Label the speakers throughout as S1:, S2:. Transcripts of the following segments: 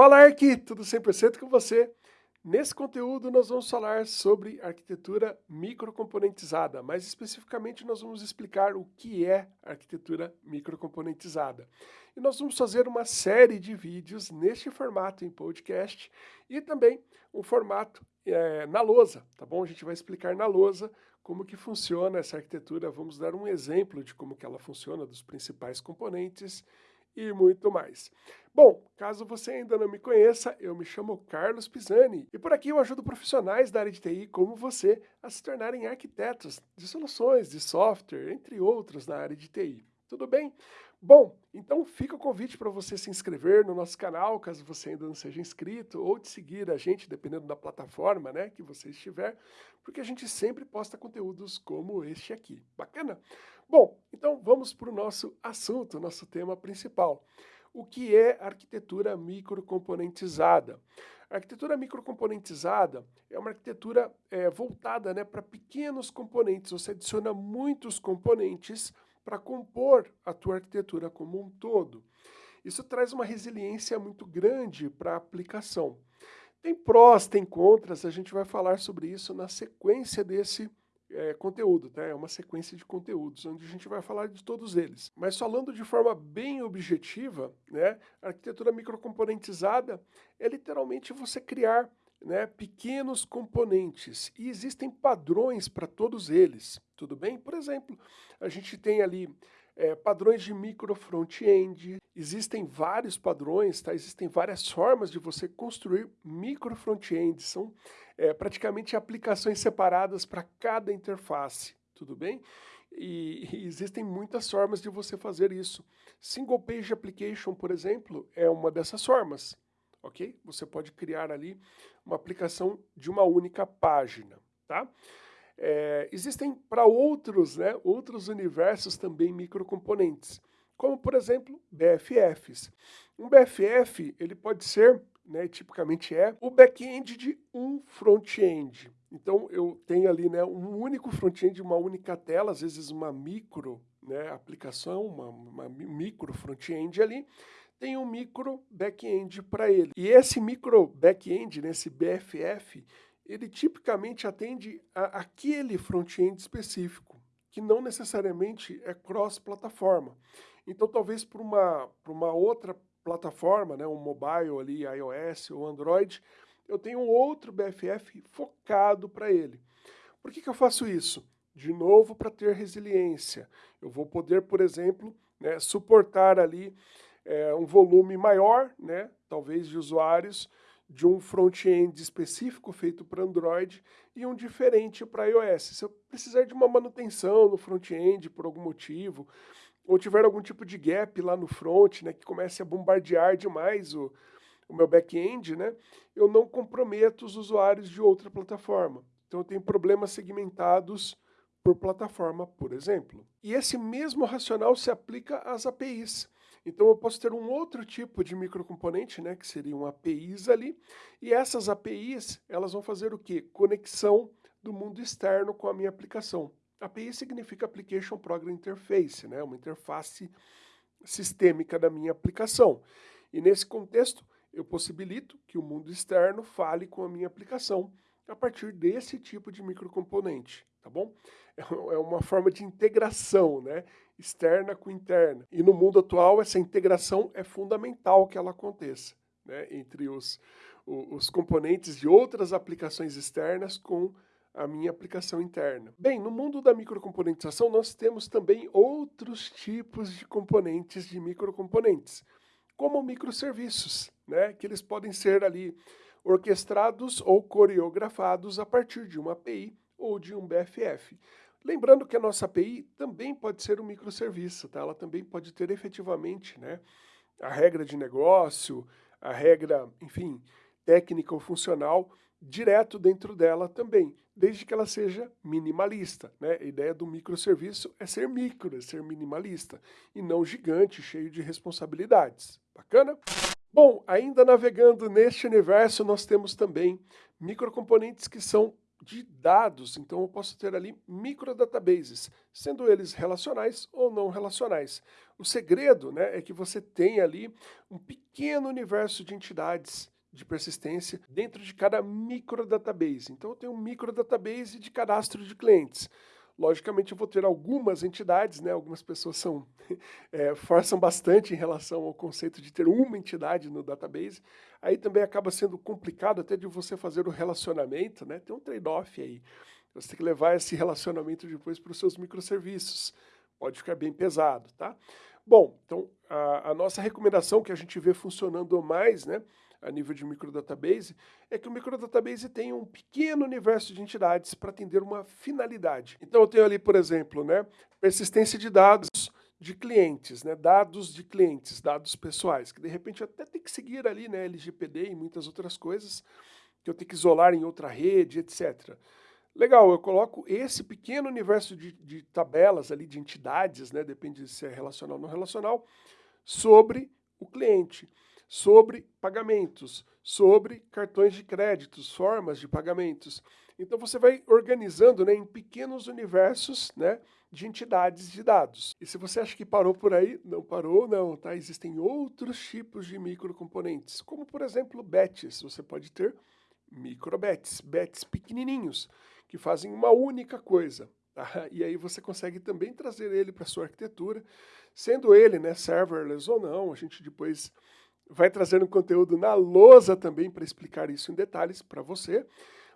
S1: Fala aqui, tudo 100% com você. Nesse conteúdo nós vamos falar sobre arquitetura microcomponentizada, mais especificamente nós vamos explicar o que é arquitetura microcomponentizada. E nós vamos fazer uma série de vídeos neste formato em podcast e também um formato é, na lousa, tá bom? A gente vai explicar na lousa como que funciona essa arquitetura, vamos dar um exemplo de como que ela funciona, dos principais componentes e muito mais. Bom, caso você ainda não me conheça, eu me chamo Carlos Pisani e por aqui eu ajudo profissionais da área de TI como você a se tornarem arquitetos de soluções, de software, entre outros na área de TI. Tudo bem? Bom, então fica o convite para você se inscrever no nosso canal, caso você ainda não seja inscrito, ou de seguir a gente, dependendo da plataforma né, que você estiver, porque a gente sempre posta conteúdos como este aqui. Bacana? Bom, então vamos para o nosso assunto, nosso tema principal. O que é arquitetura microcomponentizada? A arquitetura microcomponentizada é uma arquitetura é, voltada né, para pequenos componentes. Você adiciona muitos componentes para compor a tua arquitetura como um todo. Isso traz uma resiliência muito grande para a aplicação. Tem prós, tem contras, a gente vai falar sobre isso na sequência desse é, conteúdo, tá? É uma sequência de conteúdos, onde a gente vai falar de todos eles. Mas falando de forma bem objetiva, né, a arquitetura microcomponentizada é literalmente você criar né, pequenos componentes e existem padrões para todos eles, tudo bem? Por exemplo, a gente tem ali é, padrões de micro front-end, existem vários padrões, tá? existem várias formas de você construir micro front-end, são é, praticamente aplicações separadas para cada interface, tudo bem? E, e, existem muitas formas de você fazer isso. Single Page Application, por exemplo, é uma dessas formas ok? Você pode criar ali uma aplicação de uma única página, tá? É, existem para outros, né, outros universos também microcomponentes, como por exemplo BFFs. Um BFF ele pode ser, né, tipicamente é, o back-end de um front-end. Então eu tenho ali né, um único front-end, uma única tela, às vezes uma micro né, aplicação, uma, uma micro front-end ali, tem um micro back-end para ele. E esse micro back-end, nesse BFF, ele tipicamente atende a aquele front-end específico, que não necessariamente é cross-plataforma. Então, talvez para uma, uma outra plataforma, né, um mobile ali, iOS ou Android, eu tenho um outro BFF focado para ele. Por que, que eu faço isso? De novo, para ter resiliência. Eu vou poder, por exemplo, né, suportar ali é, um volume maior, né, talvez de usuários, de um front-end específico feito para Android e um diferente para iOS. Se eu precisar de uma manutenção no front-end por algum motivo, ou tiver algum tipo de gap lá no front, né, que comece a bombardear demais o, o meu back-end, né, eu não comprometo os usuários de outra plataforma. Então eu tenho problemas segmentados por plataforma, por exemplo. E esse mesmo racional se aplica às APIs. Então eu posso ter um outro tipo de microcomponente, né, que seriam APIs ali, e essas APIs, elas vão fazer o quê? Conexão do mundo externo com a minha aplicação. API significa Application Program Interface, né, uma interface sistêmica da minha aplicação. E nesse contexto, eu possibilito que o mundo externo fale com a minha aplicação a partir desse tipo de microcomponente, tá bom? É, é uma forma de integração, né? externa com interna. E no mundo atual, essa integração é fundamental que ela aconteça né? entre os, os componentes de outras aplicações externas com a minha aplicação interna. Bem, no mundo da microcomponentização, nós temos também outros tipos de componentes de microcomponentes, como microserviços, né? que eles podem ser ali orquestrados ou coreografados a partir de uma API ou de um BFF. Lembrando que a nossa API também pode ser um microserviço, tá? ela também pode ter efetivamente né, a regra de negócio, a regra, enfim, técnica ou funcional direto dentro dela também, desde que ela seja minimalista. Né? A ideia do microserviço é ser micro, é ser minimalista, e não gigante, cheio de responsabilidades. Bacana? Bom, ainda navegando neste universo, nós temos também microcomponentes que são de dados, então eu posso ter ali microdatabases, sendo eles relacionais ou não relacionais. O segredo né, é que você tem ali um pequeno universo de entidades de persistência dentro de cada microdatabase. Então eu tenho um microdatabase de cadastro de clientes. Logicamente eu vou ter algumas entidades, né? algumas pessoas são, é, forçam bastante em relação ao conceito de ter uma entidade no database, aí também acaba sendo complicado até de você fazer o relacionamento, né? tem um trade-off aí, você tem que levar esse relacionamento depois para os seus microserviços, pode ficar bem pesado, tá? Bom, então a, a nossa recomendação que a gente vê funcionando mais, né, a nível de microdatabase, é que o microdatabase tem um pequeno universo de entidades para atender uma finalidade. Então eu tenho ali, por exemplo, né, persistência de dados de clientes, né, dados de clientes, dados pessoais, que de repente até tem que seguir ali, né, LGPD e muitas outras coisas, que eu tenho que isolar em outra rede, etc. Legal, eu coloco esse pequeno universo de, de tabelas ali, de entidades, né, depende se é relacional ou não relacional, sobre o cliente sobre pagamentos, sobre cartões de créditos, formas de pagamentos. Então você vai organizando né, em pequenos universos né, de entidades de dados. E se você acha que parou por aí, não parou não, tá? Existem outros tipos de microcomponentes, como por exemplo batches. Você pode ter microbets, bets pequenininhos, que fazem uma única coisa. Tá? E aí você consegue também trazer ele para sua arquitetura, sendo ele né, serverless ou não, a gente depois vai trazendo conteúdo na lousa também para explicar isso em detalhes para você,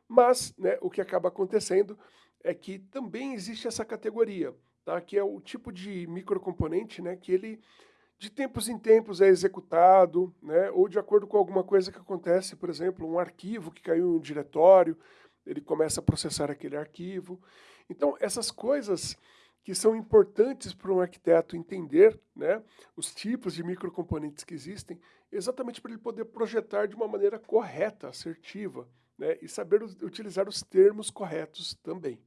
S1: mas né, o que acaba acontecendo é que também existe essa categoria, tá? que é o tipo de microcomponente né, que ele de tempos em tempos é executado, né, ou de acordo com alguma coisa que acontece, por exemplo, um arquivo que caiu em um diretório, ele começa a processar aquele arquivo. Então, essas coisas que são importantes para um arquiteto entender né, os tipos de microcomponentes que existem, exatamente para ele poder projetar de uma maneira correta, assertiva, né, e saber utilizar os termos corretos também.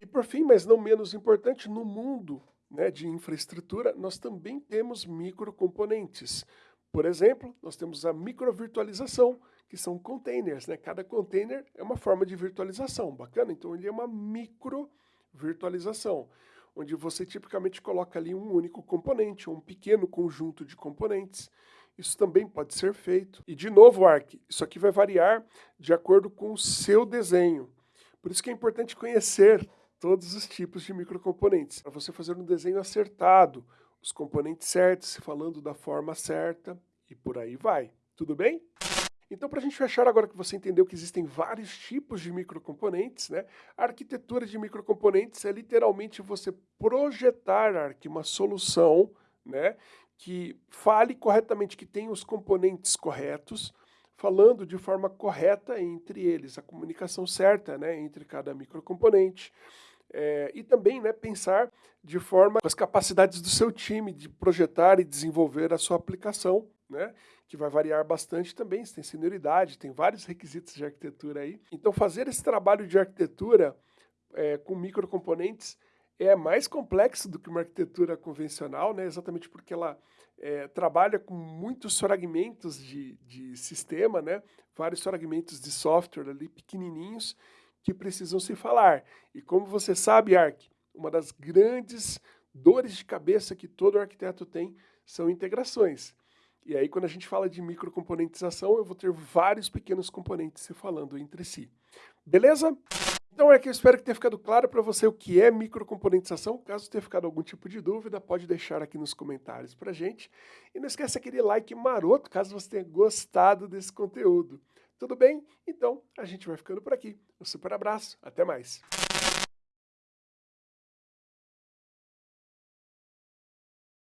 S1: E por fim, mas não menos importante, no mundo né, de infraestrutura, nós também temos microcomponentes. Por exemplo, nós temos a microvirtualização, que são containers. Né? Cada container é uma forma de virtualização, bacana? Então ele é uma microvirtualização onde você tipicamente coloca ali um único componente, um pequeno conjunto de componentes. Isso também pode ser feito. E de novo, Arc, isso aqui vai variar de acordo com o seu desenho. Por isso que é importante conhecer todos os tipos de microcomponentes, para você fazer um desenho acertado, os componentes certos, falando da forma certa e por aí vai. Tudo bem? Então, para a gente fechar, agora que você entendeu que existem vários tipos de microcomponentes, né? A arquitetura de microcomponentes é literalmente você projetar aqui uma solução, né? Que fale corretamente, que tenha os componentes corretos, falando de forma correta entre eles, a comunicação certa, né? Entre cada microcomponente. É, e também né, pensar de forma com as capacidades do seu time de projetar e desenvolver a sua aplicação né? que vai variar bastante também, você tem senioridade, tem vários requisitos de arquitetura aí. Então fazer esse trabalho de arquitetura é, com microcomponentes é mais complexo do que uma arquitetura convencional, né? exatamente porque ela é, trabalha com muitos fragmentos de, de sistema, né? vários fragmentos de software ali pequenininhos que precisam se falar. E como você sabe, Arc, uma das grandes dores de cabeça que todo arquiteto tem são integrações. E aí, quando a gente fala de microcomponentização, eu vou ter vários pequenos componentes se falando entre si. Beleza? Então é que eu espero que tenha ficado claro para você o que é microcomponentização. Caso tenha ficado algum tipo de dúvida, pode deixar aqui nos comentários para gente. E não esqueça aquele like maroto, caso você tenha gostado desse conteúdo. Tudo bem? Então, a gente vai ficando por aqui. Um super abraço, até mais.